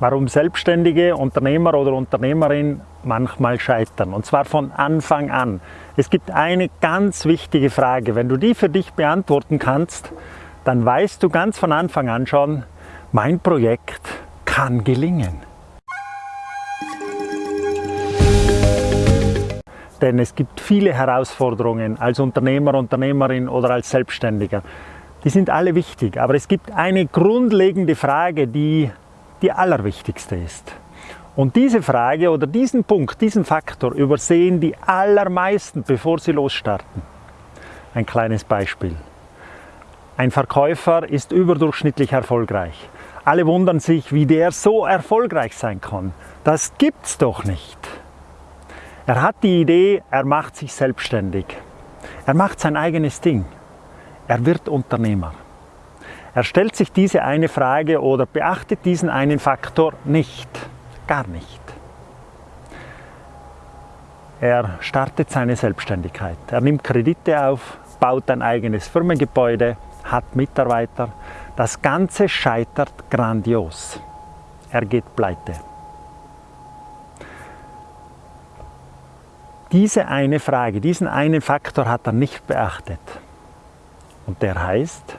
warum Selbstständige, Unternehmer oder Unternehmerin manchmal scheitern. Und zwar von Anfang an. Es gibt eine ganz wichtige Frage. Wenn du die für dich beantworten kannst, dann weißt du ganz von Anfang an schon, mein Projekt kann gelingen. Denn es gibt viele Herausforderungen als Unternehmer, Unternehmerin oder als Selbstständiger. Die sind alle wichtig, aber es gibt eine grundlegende Frage, die die allerwichtigste ist. Und diese Frage oder diesen Punkt, diesen Faktor übersehen die allermeisten, bevor sie losstarten. Ein kleines Beispiel. Ein Verkäufer ist überdurchschnittlich erfolgreich. Alle wundern sich, wie der so erfolgreich sein kann. Das gibt's doch nicht. Er hat die Idee, er macht sich selbstständig. Er macht sein eigenes Ding. Er wird Unternehmer. Er stellt sich diese eine Frage oder beachtet diesen einen Faktor nicht, gar nicht. Er startet seine Selbstständigkeit. Er nimmt Kredite auf, baut ein eigenes Firmengebäude, hat Mitarbeiter. Das Ganze scheitert grandios. Er geht pleite. Diese eine Frage, diesen einen Faktor hat er nicht beachtet. Und der heißt,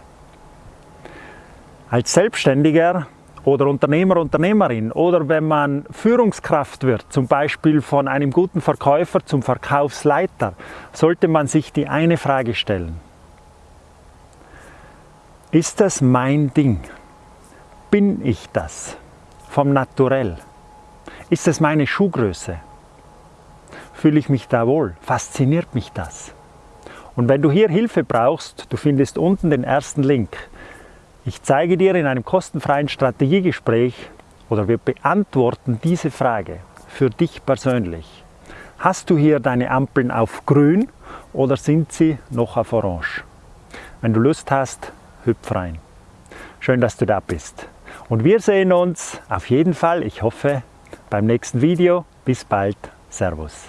als Selbstständiger oder Unternehmer, Unternehmerin oder wenn man Führungskraft wird, zum Beispiel von einem guten Verkäufer zum Verkaufsleiter, sollte man sich die eine Frage stellen. Ist das mein Ding? Bin ich das? Vom Naturell? Ist das meine Schuhgröße? Fühle ich mich da wohl? Fasziniert mich das? Und wenn du hier Hilfe brauchst, du findest unten den ersten Link. Ich zeige dir in einem kostenfreien Strategiegespräch oder wir beantworten diese Frage für dich persönlich. Hast du hier deine Ampeln auf grün oder sind sie noch auf orange? Wenn du Lust hast, hüpf rein. Schön, dass du da bist. Und wir sehen uns auf jeden Fall, ich hoffe, beim nächsten Video. Bis bald. Servus.